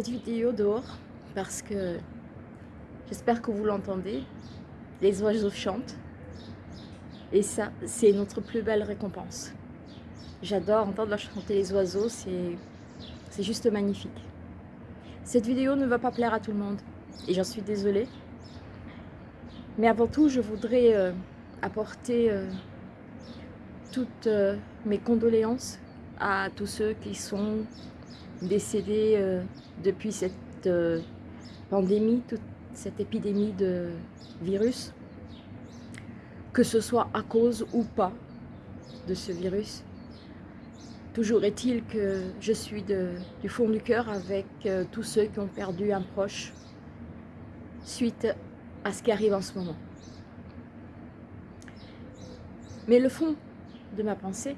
cette vidéo dehors parce que j'espère que vous l'entendez. Les oiseaux chantent et ça, c'est notre plus belle récompense. J'adore entendre chanter les oiseaux, c'est juste magnifique. Cette vidéo ne va pas plaire à tout le monde et j'en suis désolée. Mais avant tout, je voudrais euh, apporter euh, toutes euh, mes condoléances à tous ceux qui sont décédés depuis cette pandémie, toute cette épidémie de virus, que ce soit à cause ou pas de ce virus. Toujours est-il que je suis du fond du cœur avec euh, tous ceux qui ont perdu un proche suite à ce qui arrive en ce moment. Mais le fond de ma pensée,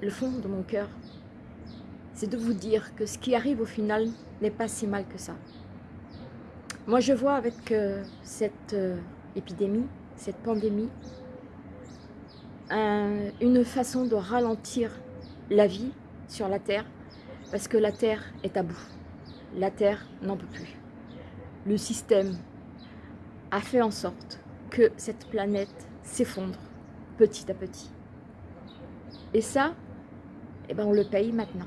le fond de mon cœur, c'est de vous dire que ce qui arrive au final n'est pas si mal que ça. Moi je vois avec euh, cette euh, épidémie, cette pandémie, une façon de ralentir la vie sur la Terre, parce que la Terre est à bout. La Terre n'en peut plus. Le système a fait en sorte que cette planète s'effondre petit à petit. Et ça, eh ben on le paye maintenant.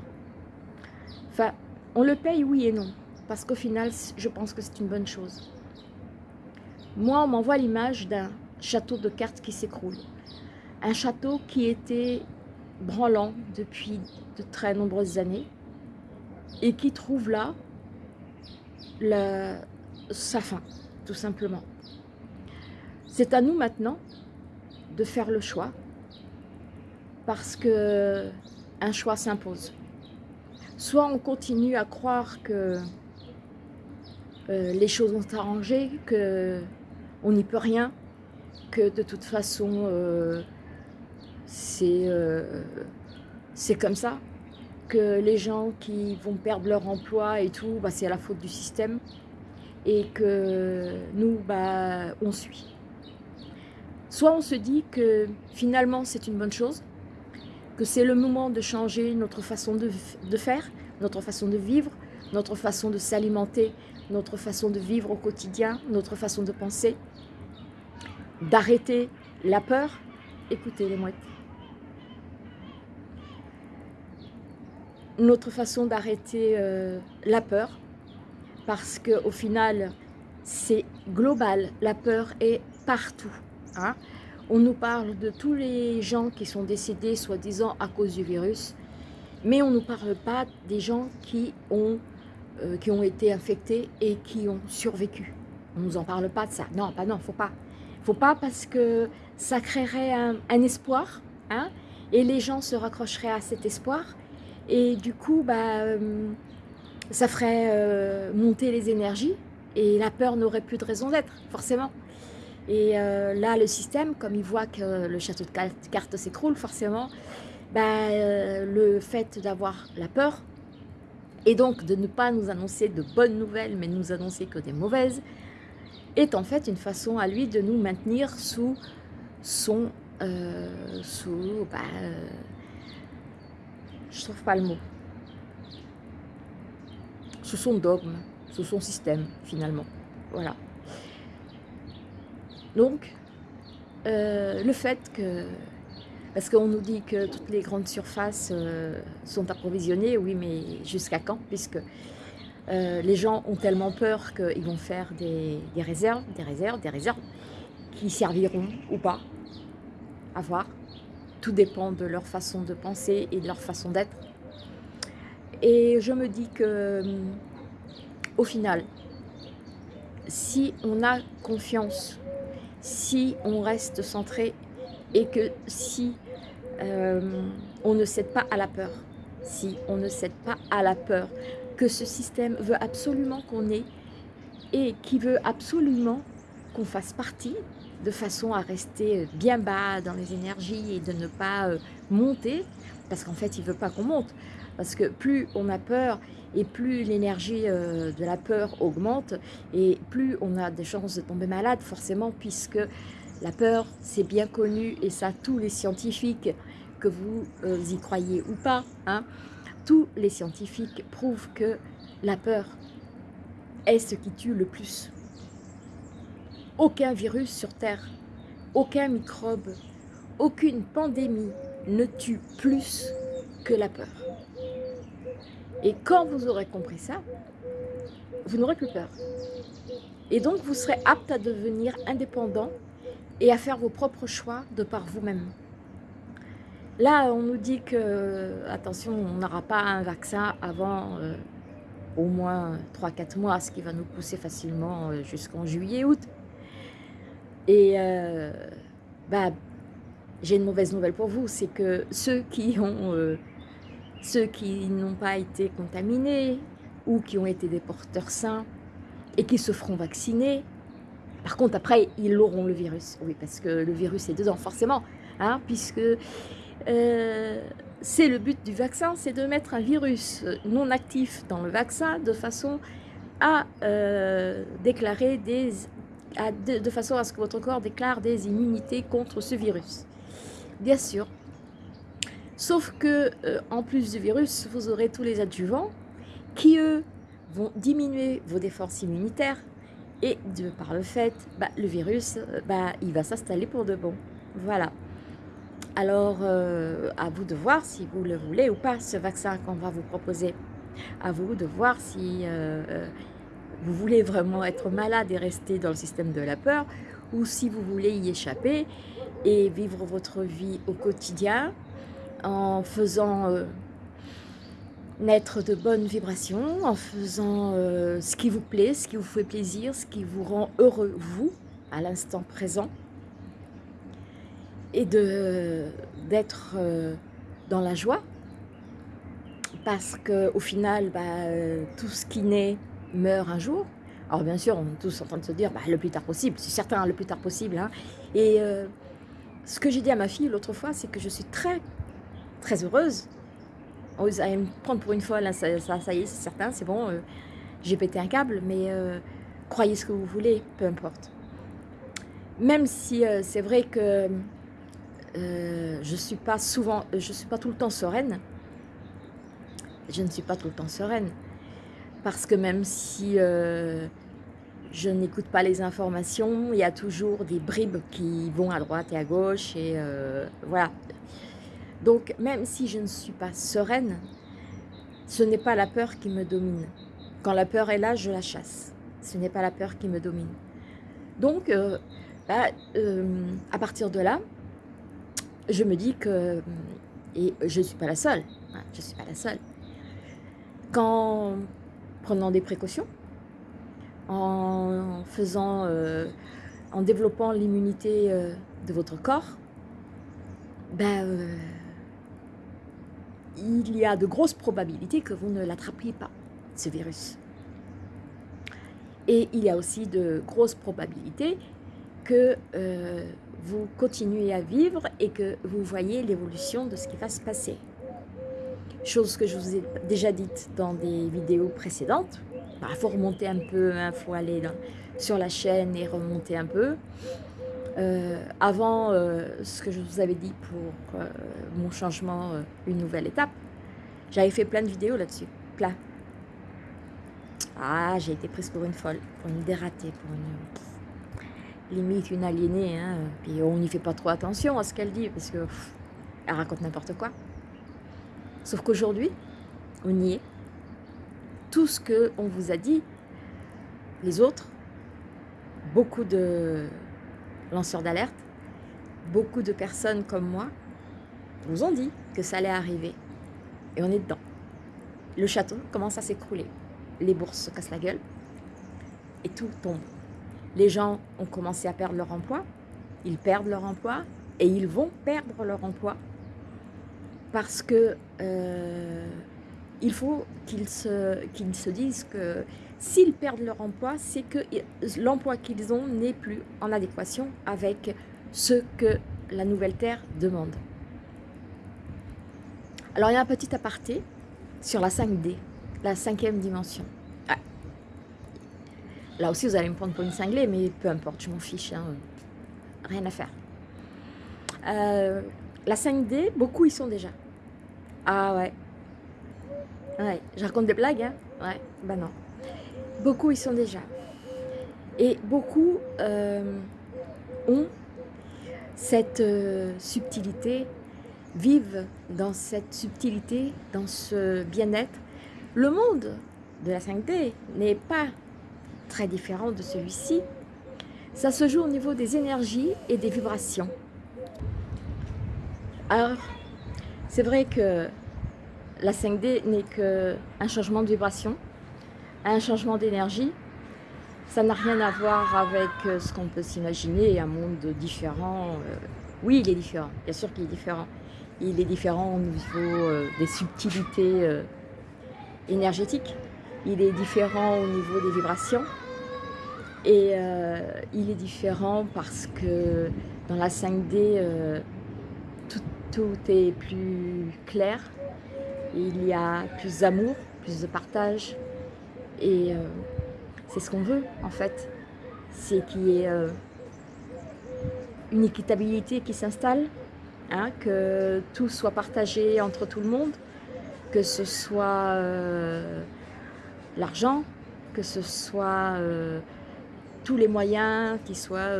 Enfin, on le paye oui et non, parce qu'au final, je pense que c'est une bonne chose. Moi, on m'envoie l'image d'un château de cartes qui s'écroule. Un château qui était branlant depuis de très nombreuses années et qui trouve là sa fin, tout simplement. C'est à nous maintenant de faire le choix parce que un choix s'impose. Soit on continue à croire que euh, les choses vont arrangé, que on n'y peut rien, que de toute façon euh, euh, c'est comme ça, que les gens qui vont perdre leur emploi et tout, bah, c'est à la faute du système, et que nous, bah, on suit. Soit on se dit que finalement c'est une bonne chose, que c'est le moment de changer notre façon de, faire, notre façon de vivre, notre façon de s'alimenter, notre façon de vivre au quotidien, notre façon de penser, d'arrêter la peur. Écoutez les mouettes. notre façon d'arrêter euh, la peur, parce qu'au final, c'est global, la peur est partout. Hein. On nous parle de tous les gens qui sont décédés, soi-disant à cause du virus, mais on ne nous parle pas des gens qui ont, euh, qui ont été infectés et qui ont survécu. On ne nous en parle pas de ça. Non, pas non, faut pas. faut pas parce que ça créerait un, espoir, hein, et les gens se raccrocheraient à cet espoir, et du coup, bah, euh, ça ferait euh, monter les énergies et la peur n'aurait plus de raison d'être, forcément. Et euh, là, le système, comme il voit que le château de cartes s'écroule, forcément, bah, le fait d'avoir la peur, et donc de ne pas nous annoncer de bonnes nouvelles, mais nous annoncer que des mauvaises, est en fait une façon à lui de nous maintenir sous son... sous... Bah, je trouve pas le mot. Sous son dogme, sous son système, finalement. Voilà. Donc, euh, le fait que... Parce qu'on nous dit que toutes les grandes surfaces euh, sont approvisionnées, oui, mais jusqu'à quand? Puisque euh, les gens ont tellement peur qu'ils vont faire des, des, réserves, des réserves, des réserves, qui serviront ou pas, à voir. Tout dépend de leur façon de penser et de leur façon d'être. Et je me dis que, au final, si on a confiance, si on reste centré et que si euh, on ne cède pas à la peur, si on ne cède pas à la peur, que ce système veut absolument qu'on ait et qui veut absolument qu'on fasse partie de façon à rester bien bas dans les énergies et de ne pas euh, monter, parce qu'en fait, il ne veut pas qu'on monte. Parce que plus on a peur et plus l'énergie euh, de la peur augmente et plus on a des chances de tomber malade, forcément, puisque la peur, c'est bien connu et ça, tous les scientifiques, que vous euh, y croyez ou pas, hein, tous les scientifiques prouvent que la peur est ce qui tue le plus. Aucun virus sur Terre, aucun microbe, aucune pandémie ne tue plus que la peur. Et quand vous aurez compris ça, vous n'aurez plus peur. Et donc vous serez apte à devenir indépendant et à faire vos propres choix de par vous-même. Là, on nous dit que, attention, on n'aura pas un vaccin avant euh, au moins 3-4 mois, ce qui va nous pousser facilement euh, jusqu'en juillet-août. Et euh, bah, j'ai une mauvaise nouvelle pour vous, c'est que ceux qui ont, ceux qui n'ont pas été contaminés ou qui ont été des porteurs sains et qui se feront vacciner, par contre, après, ils auront le virus. Oui, parce que le virus est dedans, forcément. Hein, puisque euh, c'est le but du vaccin, c'est de mettre un virus non actif dans le vaccin de façon à euh, déclarer de, façon à ce que votre corps déclare des immunités contre ce virus. Bien sûr. Sauf que, euh, en plus du virus, vous aurez tous les adjuvants qui, eux, vont diminuer vos défenses immunitaires, et de par le fait, bah, le virus, euh, bah, il va s'installer pour de bon. Voilà. Alors, euh, à vous de voir si vous le voulez ou pas, ce vaccin qu'on va vous proposer. À vous de voir si vous voulez vraiment être malade et rester dans le système de la peur, ou si vous voulez y échapper et vivre votre vie au quotidien en faisant naître de bonnes vibrations en faisant euh, ce qui vous plaît, ce qui vous fait plaisir, ce qui vous rend heureux, vous, à l'instant présent, et d'être euh, dans la joie, parce qu'au final, bah, euh, tout ce qui naît meurt un jour. Alors bien sûr, on est tous en train de se dire bah, le plus tard possible, c'est certain, le plus tard possible. Hein. Et ce que j'ai dit à ma fille l'autre fois, c'est que je suis très, très heureuse. Vous allez me prendre pour une folle, ça, y est, c'est certain, c'est bon, euh, j'ai pété un câble, mais euh, croyez ce que vous voulez, peu importe. Même si euh, c'est vrai que je suis pas souvent, je suis pas tout le temps sereine, je ne suis pas tout le temps sereine, parce que même si je n'écoute pas les informations, il y a toujours des bribes qui vont à droite et à gauche, et voilà, donc, même si je ne suis pas sereine, ce n'est pas la peur qui me domine. Quand la peur est là, je la chasse. Ce n'est pas la peur qui me domine. Donc, euh, bah, euh, à partir de là, je me dis que, et je ne suis pas la seule, hein, je ne suis pas la seule, qu'en prenant des précautions, en faisant, euh, en développant l'immunité de votre corps, ben, il y a de grosses probabilités que vous ne l'attrapiez pas, ce virus. Et il y a aussi de grosses probabilités que euh, vous continuez à vivre et que vous voyez l'évolution de ce qui va se passer. Chose que je vous ai déjà dite dans des vidéos précédentes. Il bah, faut remonter un peu, il hein, faut aller sur la chaîne et remonter un peu. Euh, avant euh, ce que je vous avais dit pour euh, mon changement, une nouvelle étape, j'avais fait plein de vidéos là-dessus, plein. Ah, j'ai été prise pour une folle, pour une dératée, pour une limite une aliénée. Hein. Puis on n'y fait pas trop attention à ce qu'elle dit parce que elle raconte n'importe quoi. Sauf qu'aujourd'hui, on y est. Tout ce qu'on vous a dit, les autres, beaucoup de lanceurs d'alerte, beaucoup de personnes comme moi vous ont dit que ça allait arriver. Et on est dedans. Le château commence à s'écrouler. Les bourses se cassent la gueule et tout tombe. Les gens ont commencé à perdre leur emploi, ils perdent leur emploi et ils vont perdre leur emploi parce que euh, il faut qu'ils se disent que S'ils perdent leur emploi, c'est que l'emploi qu'ils ont n'est plus en adéquation avec ce que la nouvelle Terre demande. Alors il y a un petit aparté sur la 5D, la cinquième dimension. Là aussi, vous allez me prendre pour une cinglée, mais peu importe, je m'en fiche, hein. rien à faire. Euh, la 5D, beaucoup y sont déjà. Ah ouais. Ouais, je raconte des blagues, hein Ouais, bah non. Beaucoup y sont déjà. Et beaucoup euh, ont cette euh, subtilité, vivent dans cette subtilité, dans ce bien-être. Le monde de la 5D n'est pas très différent de celui-ci. Ça se joue au niveau des énergies et des vibrations. Alors, c'est vrai que la 5D n'est qu'un changement de vibration, un changement d'énergie. Ça n'a rien à voir avec euh, ce qu'on peut s'imaginer, un monde différent. Euh. Oui, il est différent, bien sûr qu'il est différent. Il est différent au niveau euh, des subtilités énergétiques. Il est différent au niveau des vibrations. Et il est différent parce que dans la 5D, tout est plus clair, il y a plus d'amour, plus de partage. Et euh, c'est ce qu'on veut en fait. C'est qu'il y ait euh, une équitabilité qui s'installe, hein, que tout soit partagé entre tout le monde, que ce soit euh, l'argent, que ce soit tous les moyens qui soient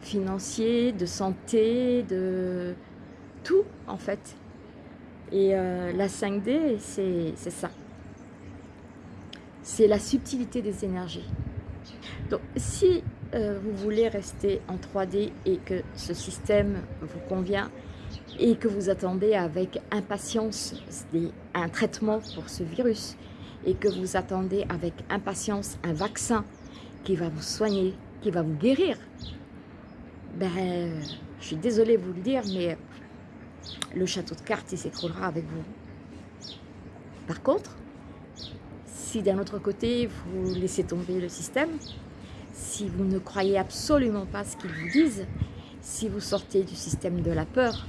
financiers, de santé, de tout en fait. Et la 5D, c'est ça. C'est la subtilité des énergies. Donc, si euh, vous voulez rester en 3D et que ce système vous convient et que vous attendez avec impatience un traitement pour ce virus et que vous attendez avec impatience un vaccin qui va vous soigner, qui va vous guérir, ben, je suis désolée de vous le dire, mais le château de cartes s'écroulera avec vous. Par contre, si d'un autre côté vous laissez tomber le système, si vous ne croyez absolument pas ce qu'ils vous disent, si vous sortez du système de la peur,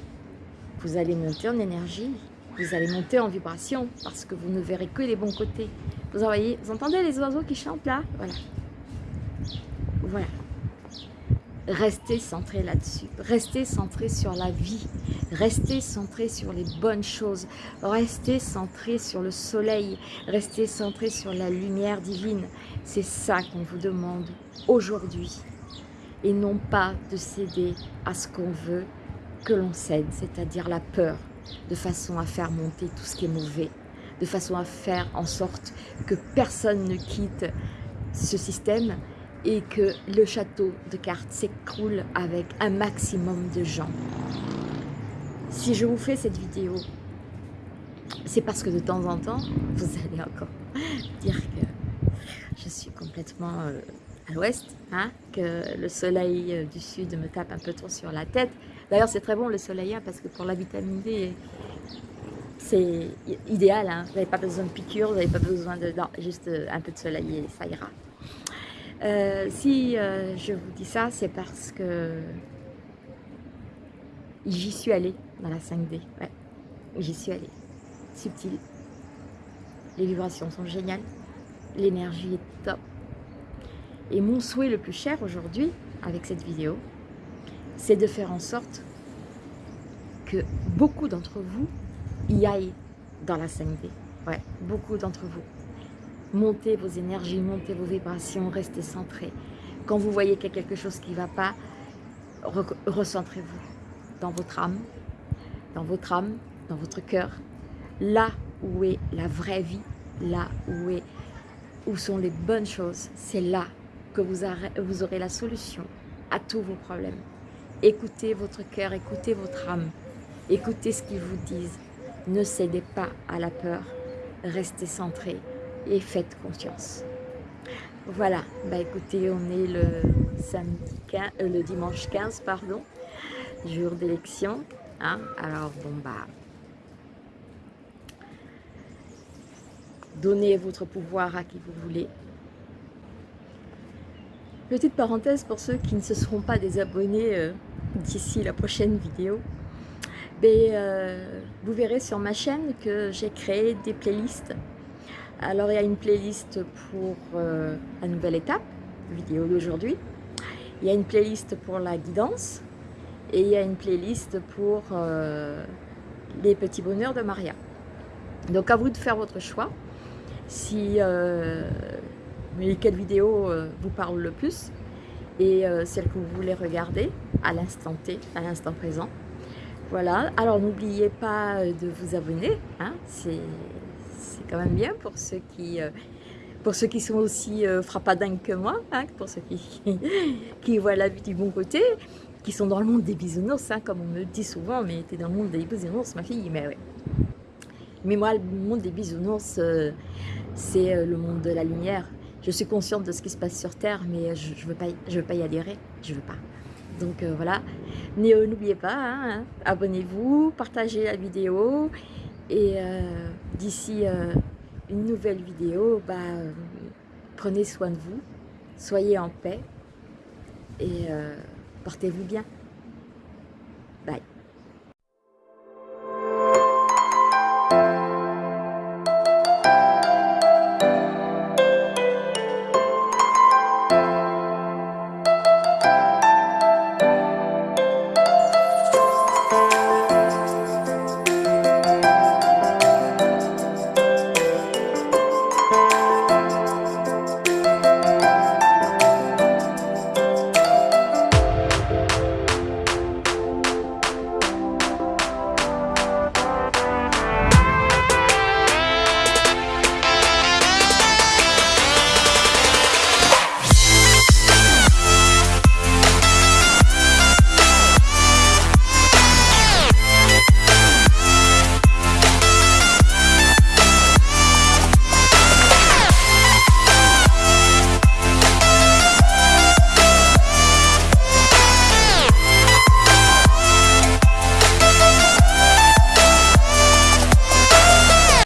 vous allez monter en énergie, vous allez monter en vibration parce que vous ne verrez que les bons côtés. Vous, entendez les oiseaux qui chantent là? Voilà. Voilà. Restez centré là-dessus. Restez centré sur la vie. Restez centré sur les bonnes choses. Restez centré sur le soleil. Restez centré sur la lumière divine. C'est ça qu'on vous demande aujourd'hui. Et non pas de céder à ce qu'on veut que l'on cède, c'est-à-dire la peur, de façon à faire monter tout ce qui est mauvais, de façon à faire en sorte que personne ne quitte ce système et que le château de cartes s'écroule avec un maximum de gens. Si je vous fais cette vidéo, c'est parce que de temps en temps, vous allez encore dire que je suis complètement euh, à l'ouest, hein, que le soleil euh, du sud me tape un peu trop sur la tête. D'ailleurs, c'est très bon le soleil hein, parce que pour la vitamine D, c'est idéal. Hein. Vous n'avez pas besoin de piqûres, vous n'avez pas besoin de... Non, juste euh, un peu de soleil et ça ira. Euh, si euh, je vous dis ça, c'est parce que j'y suis allée dans la 5D. Ouais, j'y suis allée. Subtil. Les vibrations sont géniales. L'énergie est top. Et mon souhait le plus cher aujourd'hui, avec cette vidéo, c'est de faire en sorte que beaucoup d'entre vous y aillent dans la 5D. Ouais, beaucoup d'entre vous. Montez vos énergies, montez vos vibrations, restez centrés. Quand vous voyez qu'il y a quelque chose qui ne va pas, recentrez-vous dans votre âme, dans votre âme, dans votre cœur, là où est la vraie vie, là où, est, où sont les bonnes choses, c'est là que vous, vous aurez la solution à tous vos problèmes. Écoutez votre cœur, écoutez votre âme, écoutez ce qu'ils vous disent. Ne cédez pas à la peur, restez centrés et faites confiance. Voilà, bah écoutez, on est le, samedi euh, le dimanche 15, pardon, jour d'élection. Hein. Alors bon bah, donnez votre pouvoir à qui vous voulez. Petite parenthèse pour ceux qui ne se seront pas désabonnés euh, d'ici la prochaine vidéo. Mais, ben, euh, vous verrez sur ma chaîne que j'ai créé des playlists alors il y a une playlist pour euh, la nouvelle étape, vidéo d'aujourd'hui. Il y a une playlist pour la guidance et il y a une playlist pour euh, les petits bonheurs de Maria. Donc à vous de faire votre choix. si mais quelle vidéo vous parle le plus et celle que vous voulez regarder à l'instant T, à l'instant présent. Voilà, alors n'oubliez pas de vous abonner, hein, c'est quand même bien pour ceux qui, pour ceux qui sont aussi frappadingues que moi, hein, pour ceux qui, qui voient la vie du bon côté, qui sont dans le monde des bisounours, hein, comme on me dit souvent, mais tu es dans le monde des bisounours, ma fille, mais ouais. Mais moi, le monde des bisounours, euh, c'est euh, le monde de la lumière. Je suis consciente de ce qui se passe sur Terre, mais je ne veux, pas, veux pas y adhérer, je veux pas. Donc euh, voilà, n'oubliez pas, hein, abonnez-vous, partagez la vidéo, et d'ici une nouvelle vidéo, bah, prenez soin de vous, soyez en paix, et portez-vous bien. Bye.